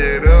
it up.